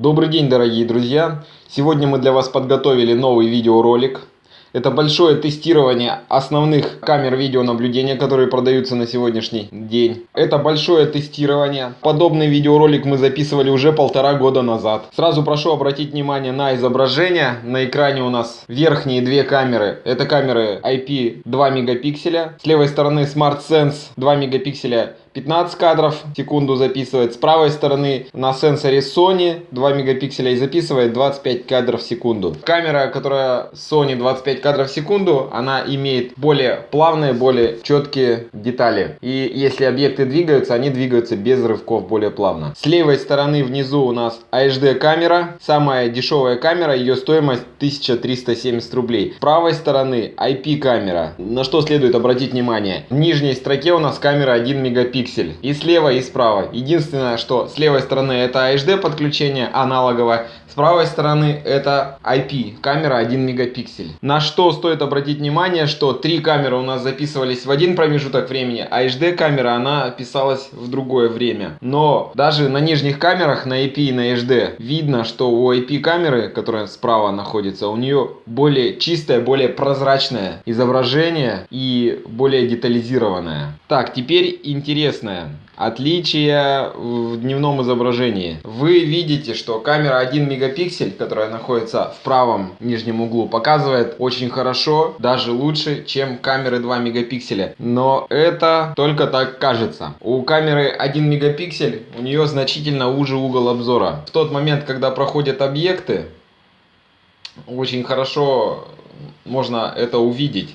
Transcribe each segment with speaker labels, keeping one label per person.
Speaker 1: Добрый день, дорогие друзья! Сегодня мы для вас подготовили новый видеоролик. Это большое тестирование основных камер видеонаблюдения, которые продаются на сегодняшний день. Это большое тестирование. Подобный видеоролик мы записывали уже полтора года назад. Сразу прошу обратить внимание на изображение. На экране у нас верхние две камеры. Это камеры IP 2 мегапикселя. С левой стороны Smart Sense 2 мегапикселя 15 кадров в секунду записывает. С правой стороны на сенсоре Sony 2 мегапикселя и записывает 25 кадров в секунду. Камера, которая Sony 25 кадров в секунду, она имеет более плавные, более четкие детали. И если объекты двигаются, они двигаются без рывков более плавно. С левой стороны внизу у нас HD камера. Самая дешевая камера, ее стоимость 1370 рублей. С правой стороны IP камера. На что следует обратить внимание? В нижней строке у нас камера 1 мегапиксель пиксель. И слева, и справа. Единственное, что с левой стороны это HD подключение аналоговое, с правой стороны это IP, камера 1 мегапиксель. На что стоит обратить внимание, что три камеры у нас записывались в один промежуток времени, а HD камера она писалась в другое время. Но даже на нижних камерах, на IP и на HD, видно, что у IP камеры, которая справа находится, у нее более чистое, более прозрачное изображение и более детализированное. Так, теперь интересное. Отличие в дневном изображении. Вы видите, что камера 1 мегапиксель, которая находится в правом нижнем углу, показывает очень хорошо, даже лучше, чем камеры 2 мегапикселя. Но это только так кажется. У камеры 1 мегапиксель у нее значительно уже угол обзора. В тот момент, когда проходят объекты, очень хорошо можно это увидеть.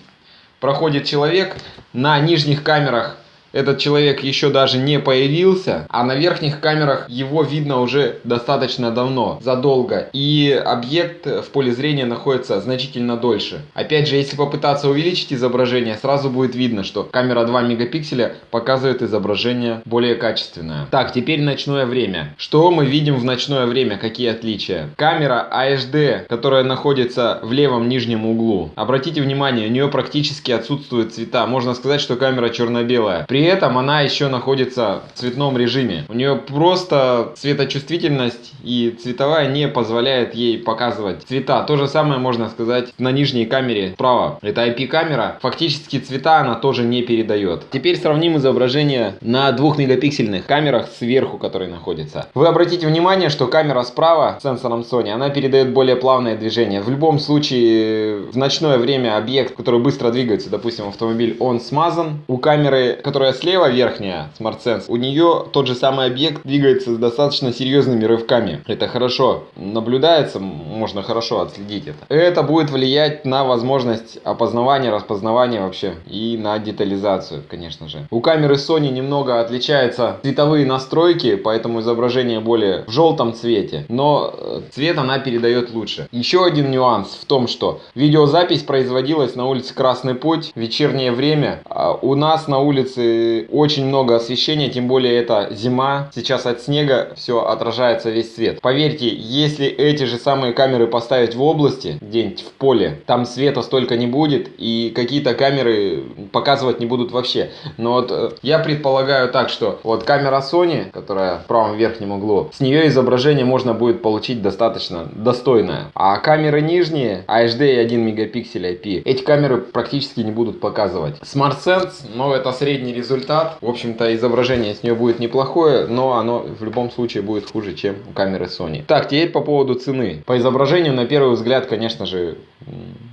Speaker 1: Проходит человек на нижних камерах этот человек еще даже не появился, а на верхних камерах его видно уже достаточно давно, задолго, и объект в поле зрения находится значительно дольше. Опять же, если попытаться увеличить изображение, сразу будет видно, что камера 2 мегапикселя показывает изображение более качественное. Так, теперь ночное время. Что мы видим в ночное время? Какие отличия? Камера AHD, которая находится в левом нижнем углу. Обратите внимание, у нее практически отсутствуют цвета. Можно сказать, что камера черно-белая. При этом она еще находится в цветном режиме. У нее просто цветочувствительность и цветовая не позволяет ей показывать цвета. То же самое можно сказать на нижней камере справа. Это IP-камера. Фактически цвета она тоже не передает. Теперь сравним изображение на 2 мегапиксельных камерах сверху, которые находятся. Вы обратите внимание, что камера справа с сенсором Sony, она передает более плавное движение. В любом случае, в ночное время объект, который быстро двигается, допустим, автомобиль, он смазан. У камеры, которая слева верхняя, SmartSense, у нее тот же самый объект двигается с достаточно серьезными рывками. Это хорошо наблюдается, можно хорошо отследить это. Это будет влиять на возможность опознавания, распознавания вообще и на детализацию, конечно же. У камеры Sony немного отличаются цветовые настройки, поэтому изображение более в желтом цвете, но э, цвет она передает лучше. Еще один нюанс в том, что видеозапись производилась на улице Красный Путь вечернее время. А у нас на улице очень много освещения, тем более это зима. Сейчас от снега все отражается весь свет. Поверьте, если эти же самые камеры поставить в области, где-нибудь в поле, там света столько не будет и какие-то камеры показывать не будут вообще. Но вот э, я предполагаю так, что вот камера Sony, которая в правом верхнем углу, с нее изображение можно будет получить достаточно достойное. А камеры нижние, HD и 1 мегапиксель IP, эти камеры практически не будут показывать. SmartSense, но это средний результат результат. В общем-то, изображение с нее будет неплохое, но оно в любом случае будет хуже, чем у камеры Sony. Так, теперь по поводу цены. По изображению, на первый взгляд, конечно же,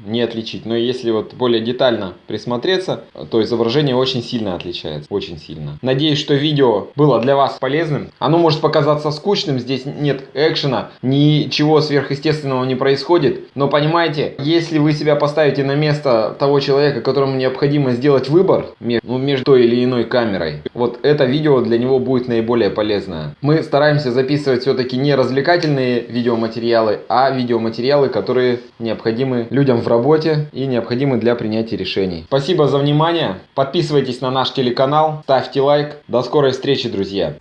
Speaker 1: не отличить. Но если вот более детально присмотреться, то изображение очень сильно отличается. Очень сильно. Надеюсь, что видео было для вас полезным. Оно может показаться скучным, здесь нет экшена, ничего сверхъестественного не происходит. Но понимаете, если вы себя поставите на место того человека, которому необходимо сделать выбор ну, между той или иной камерой, вот это видео для него будет наиболее полезное. Мы стараемся записывать все-таки не развлекательные видеоматериалы, а видеоматериалы, которые необходимы людям в работе и необходимы для принятия решений. Спасибо за внимание. Подписывайтесь на наш телеканал, ставьте лайк. До скорой встречи, друзья.